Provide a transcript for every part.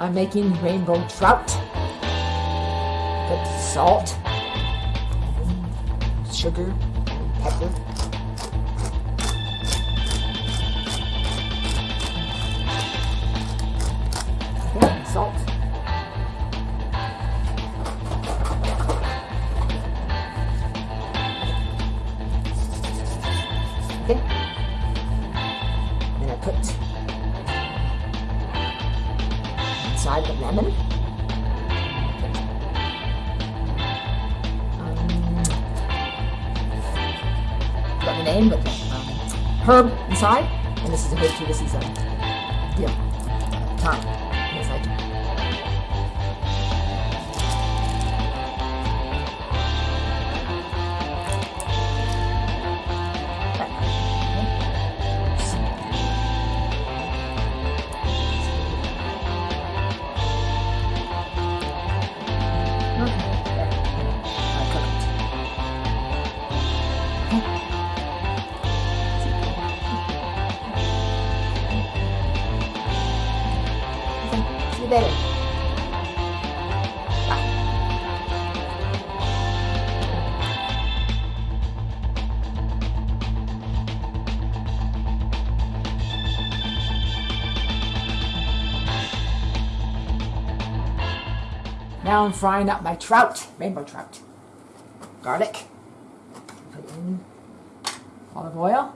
I'm making rainbow trout. Put salt, sugar, pepper. Salt. Okay. Then I put inside the lemon. Um, got the name, but um, herb inside. And this is a herb too. This is a yeah, thyme Now I'm frying up my trout, rainbow trout. Garlic. Put in olive oil.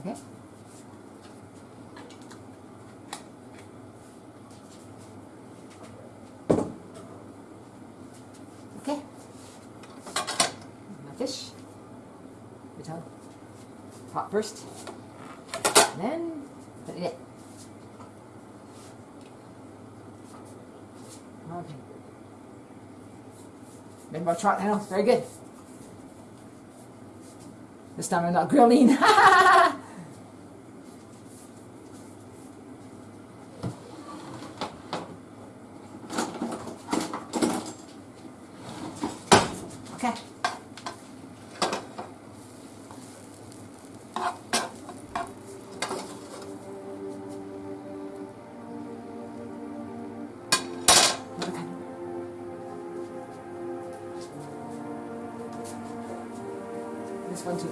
Okay. Okay. My fish. Put on pot first. And then put it in. Okay. Rainbow trout now, very good. This time I'm not grilling. This one too.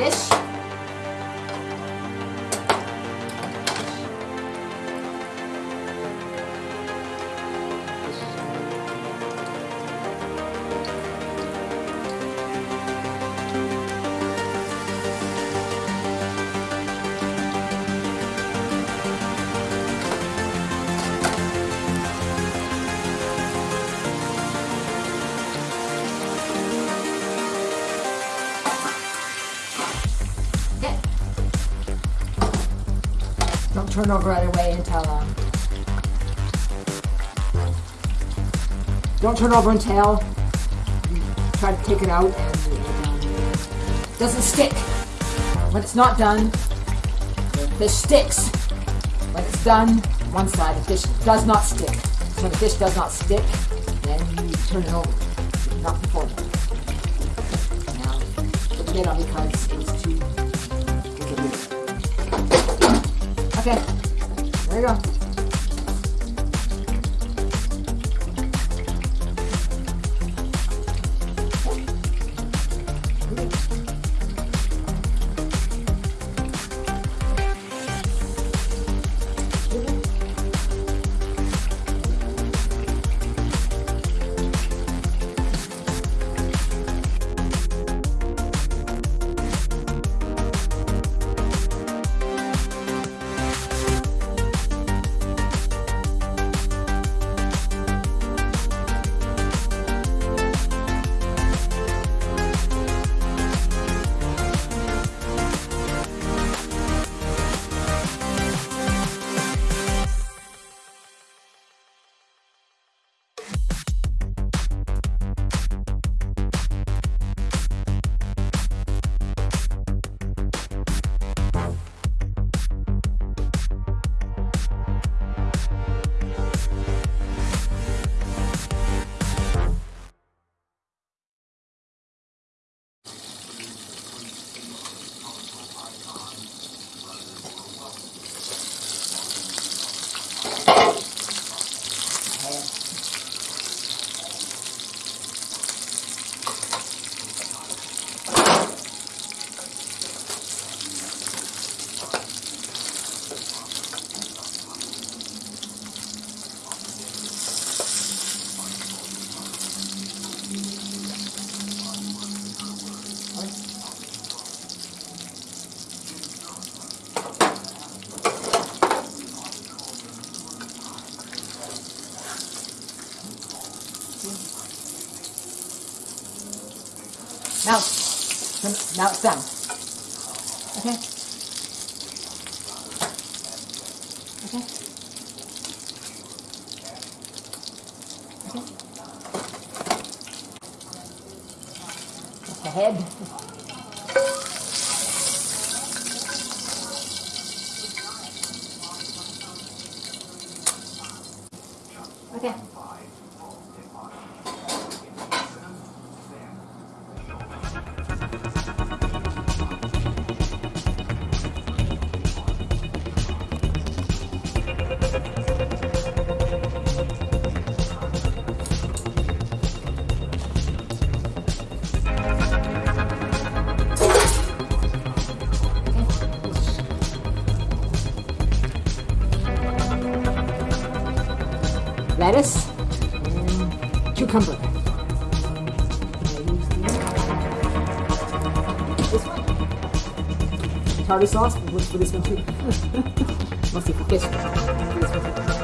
Okay. Don't turn over right away until um, don't turn over until you try to take it out and it doesn't stick. When it's not done, the fish sticks. When it's done, one side, the fish does not stick. When the fish does not stick, then you turn it over. Not before. Now, put lid on because it's too Okay, there you go. Now, now it's done. Okay. Okay. Okay. The head. Tartar sauce works for this one too. Mostly for fish.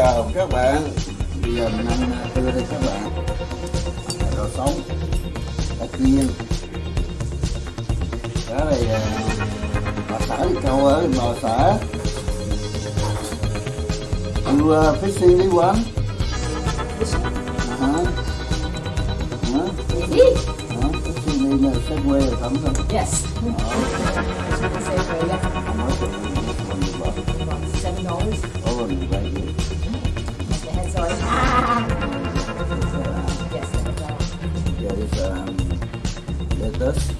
chào các bạn. Bây giờ mình ăn à, tư đây các bạn. Rau sống. Cá chiên đó này à, bà xã đi câu ở bà xã you uh, fishing đi quán. Yes. Ờ. Oh, yes. About seven dollars. Oh, right here. The head's already. Ah! Yes, the head's already. There is um, lettuce.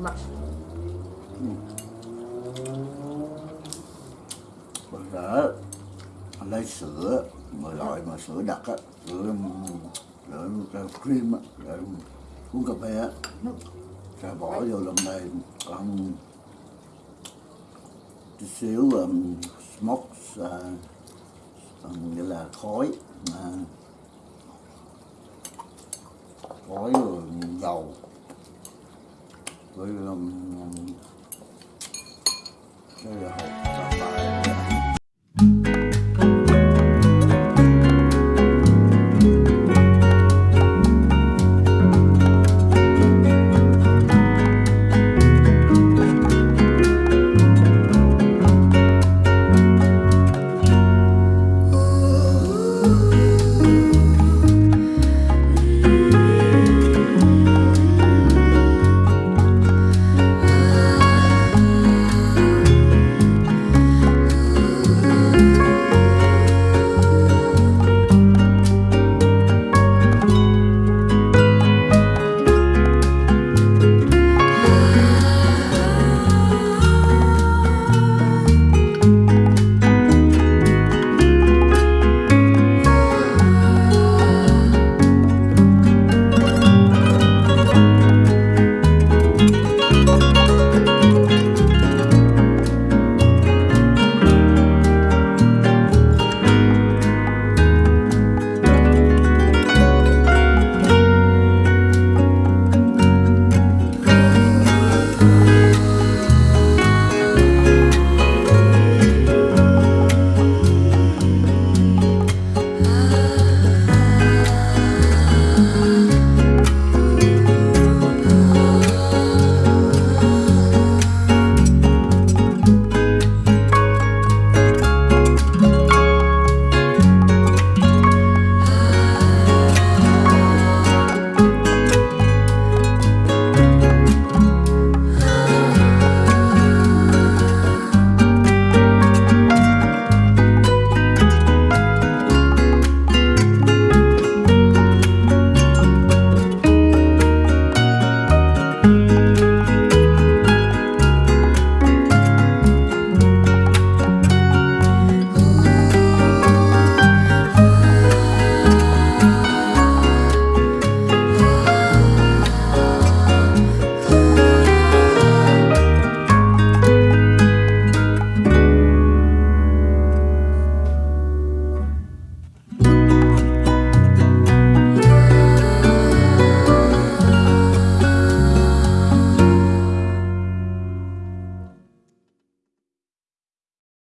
Not. Bây giờ lấy sữa mà loại mà sữa đặc á, sữa sữa cream á, để uống cà phê á, sẽ bỏ vô lòng này còn chút xíu um, smoke uh, um, nghĩa là khói uh, khói rồi dầu 所以呢嗯这个好